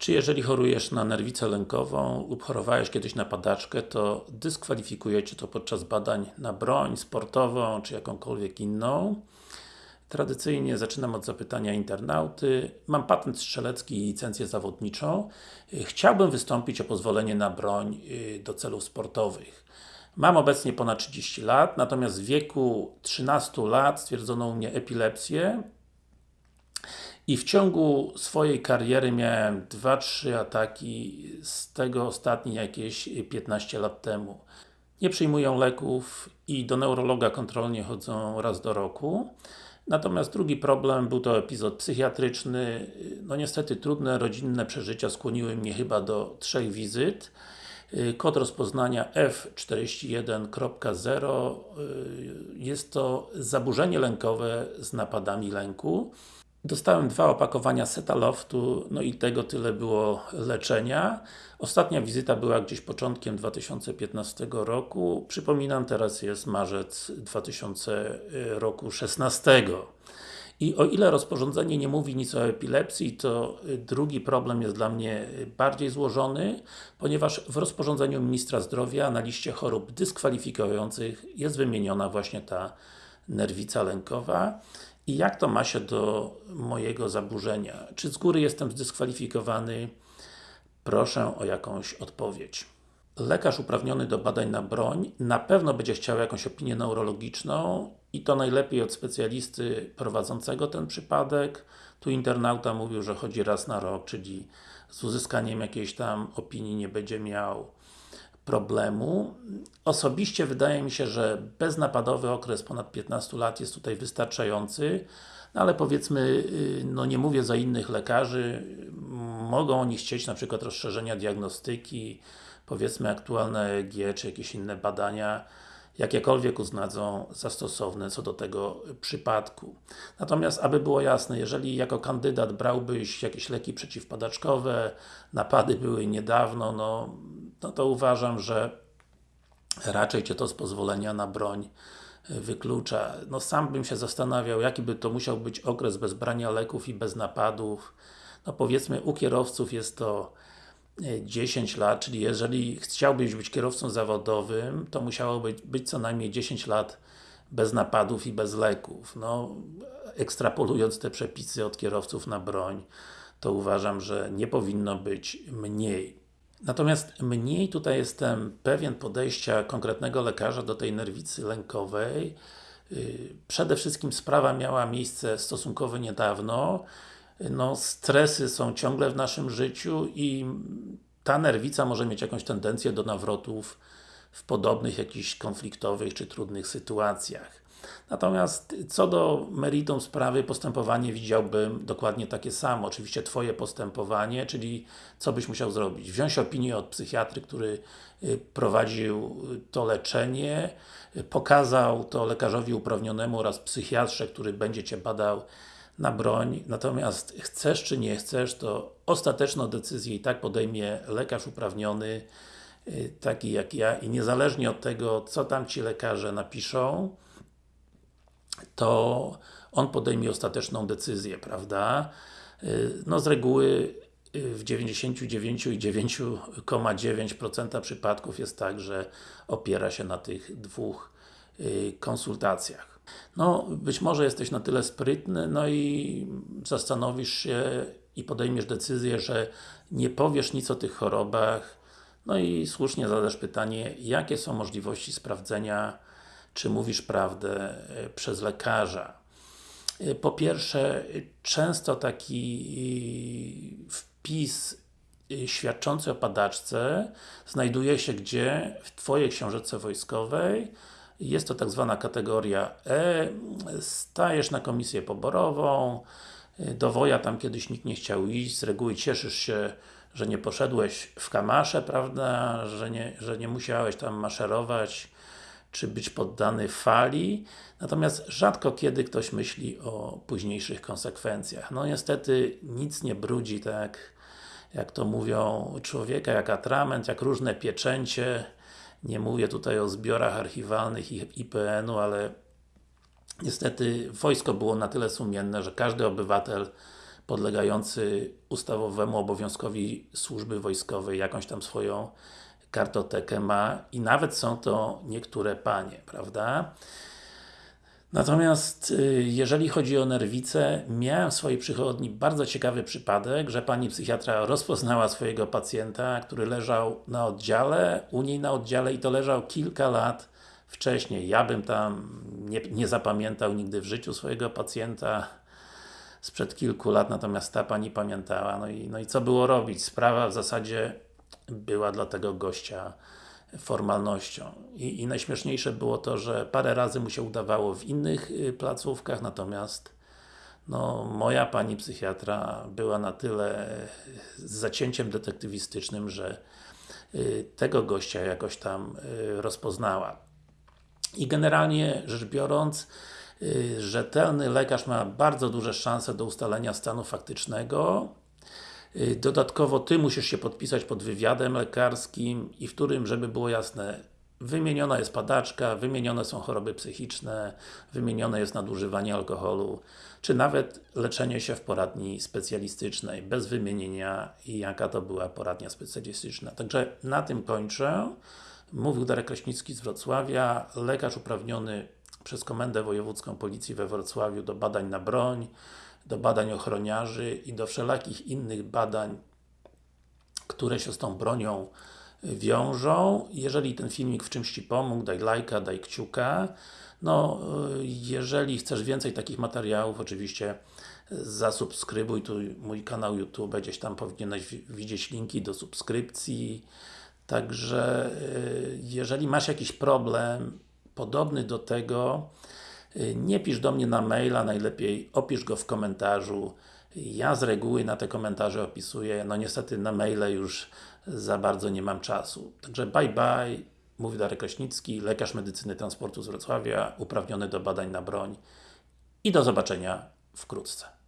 Czy jeżeli chorujesz na nerwicę lękową lub chorowałeś kiedyś na padaczkę, to dyskwalifikuje Cię to podczas badań na broń sportową, czy jakąkolwiek inną? Tradycyjnie zaczynam od zapytania internauty. Mam patent strzelecki i licencję zawodniczą. Chciałbym wystąpić o pozwolenie na broń y, do celów sportowych. Mam obecnie ponad 30 lat, natomiast w wieku 13 lat stwierdzono u mnie epilepsję i w ciągu swojej kariery miałem 2-3 ataki, z tego ostatni jakieś 15 lat temu. Nie przyjmują leków i do neurologa kontrolnie chodzą raz do roku. Natomiast drugi problem był to epizod psychiatryczny. No niestety trudne rodzinne przeżycia skłoniły mnie chyba do trzech wizyt. Kod rozpoznania F41.0 jest to zaburzenie lękowe z napadami lęku. Dostałem dwa opakowania Setaloftu, no i tego tyle było leczenia. Ostatnia wizyta była gdzieś początkiem 2015 roku. Przypominam, teraz jest marzec 2000 roku 16. I o ile rozporządzenie nie mówi nic o epilepsji, to drugi problem jest dla mnie bardziej złożony, ponieważ w rozporządzeniu Ministra Zdrowia na liście chorób dyskwalifikujących jest wymieniona właśnie ta nerwica lękowa. I jak to ma się do mojego zaburzenia? Czy z góry jestem zdyskwalifikowany? Proszę o jakąś odpowiedź. Lekarz uprawniony do badań na broń na pewno będzie chciał jakąś opinię neurologiczną i to najlepiej od specjalisty prowadzącego ten przypadek. Tu internauta mówił, że chodzi raz na rok, czyli z uzyskaniem jakiejś tam opinii nie będzie miał problemu. Osobiście wydaje mi się, że beznapadowy okres ponad 15 lat jest tutaj wystarczający, no ale powiedzmy, y, no nie mówię za innych lekarzy, mogą oni chcieć na przykład rozszerzenia diagnostyki, powiedzmy aktualne EEG, czy jakieś inne badania, jakiekolwiek uznadzą za stosowne co do tego przypadku. Natomiast, aby było jasne, jeżeli jako kandydat brałbyś jakieś leki przeciwpadaczkowe, napady były niedawno, no, no to uważam, że raczej Cię to z pozwolenia na broń wyklucza. No sam bym się zastanawiał, jaki by to musiał być okres bez brania leków i bez napadów. No powiedzmy, u kierowców jest to 10 lat, czyli jeżeli chciałbyś być kierowcą zawodowym, to musiałoby być co najmniej 10 lat bez napadów i bez leków. No, ekstrapolując te przepisy od kierowców na broń, to uważam, że nie powinno być mniej. Natomiast mniej tutaj jestem pewien podejścia konkretnego lekarza do tej nerwicy lękowej. Y, przede wszystkim sprawa miała miejsce stosunkowo niedawno. No, stresy są ciągle w naszym życiu i ta nerwica może mieć jakąś tendencję do nawrotów w podobnych jakichś konfliktowych czy trudnych sytuacjach. Natomiast co do meritum sprawy, postępowanie widziałbym dokładnie takie samo. Oczywiście Twoje postępowanie, czyli co byś musiał zrobić? Wziąć opinię od psychiatry, który y, prowadził to leczenie, y, pokazał to lekarzowi uprawnionemu oraz psychiatrze, który będzie Cię badał na broń, natomiast chcesz czy nie chcesz, to ostateczną decyzję i tak podejmie lekarz uprawniony, y, taki jak ja i niezależnie od tego, co tam Ci lekarze napiszą, to on podejmie ostateczną decyzję, prawda? Y, no z reguły y, w 99,9% przypadków jest tak, że opiera się na tych dwóch konsultacjach. No, być może jesteś na tyle sprytny, no i zastanowisz się i podejmiesz decyzję, że nie powiesz nic o tych chorobach, no i słusznie zadasz pytanie, jakie są możliwości sprawdzenia, czy mówisz prawdę e, przez lekarza. E, po pierwsze, często taki wpis e, świadczący o padaczce znajduje się gdzie? W Twojej książeczce wojskowej. Jest to tak zwana kategoria E, stajesz na komisję poborową, do woja tam kiedyś nikt nie chciał iść, z reguły cieszysz się, że nie poszedłeś w kamasze, prawda, że nie, że nie musiałeś tam maszerować, czy być poddany fali, natomiast rzadko kiedy ktoś myśli o późniejszych konsekwencjach. No niestety nic nie brudzi tak, jak to mówią, człowieka jak atrament, jak różne pieczęcie, nie mówię tutaj o zbiorach archiwalnych IPN-u, ale niestety wojsko było na tyle sumienne, że każdy obywatel podlegający ustawowemu obowiązkowi służby wojskowej jakąś tam swoją kartotekę ma i nawet są to niektóre panie, prawda? Natomiast y, jeżeli chodzi o nerwice, miałem w swojej przychodni bardzo ciekawy przypadek, że pani psychiatra rozpoznała swojego pacjenta, który leżał na oddziale, u niej na oddziale i to leżał kilka lat wcześniej. Ja bym tam nie, nie zapamiętał nigdy w życiu swojego pacjenta sprzed kilku lat, natomiast ta pani pamiętała. No i, no i co było robić? Sprawa w zasadzie była dla tego gościa formalnością. I, I najśmieszniejsze było to, że parę razy mu się udawało w innych y, placówkach, natomiast no, moja pani psychiatra była na tyle z zacięciem detektywistycznym, że y, tego gościa jakoś tam y, rozpoznała. I generalnie rzecz biorąc, rzetelny lekarz ma bardzo duże szanse do ustalenia stanu faktycznego dodatkowo Ty musisz się podpisać pod wywiadem lekarskim i w którym, żeby było jasne, wymieniona jest padaczka, wymienione są choroby psychiczne, wymienione jest nadużywanie alkoholu, czy nawet leczenie się w poradni specjalistycznej, bez wymienienia jaka to była poradnia specjalistyczna. Także na tym kończę. Mówił Darek Kraśnicki z Wrocławia, lekarz uprawniony przez Komendę Wojewódzką Policji we Wrocławiu do badań na broń, do badań ochroniarzy i do wszelakich innych badań, które się z tą bronią wiążą. Jeżeli ten filmik w czymś Ci pomógł, daj lajka, daj kciuka. No, jeżeli chcesz więcej takich materiałów, oczywiście zasubskrybuj tu mój kanał YouTube, gdzieś tam powinieneś widzieć linki do subskrypcji. Także, jeżeli masz jakiś problem podobny do tego, Y, nie pisz do mnie na maila, najlepiej opisz go w komentarzu. Ja z reguły na te komentarze opisuję, no niestety na maile już za bardzo nie mam czasu. Także bye bye, mówi Darek Kraśnicki, lekarz medycyny transportu z Wrocławia, uprawniony do badań na broń i do zobaczenia wkrótce.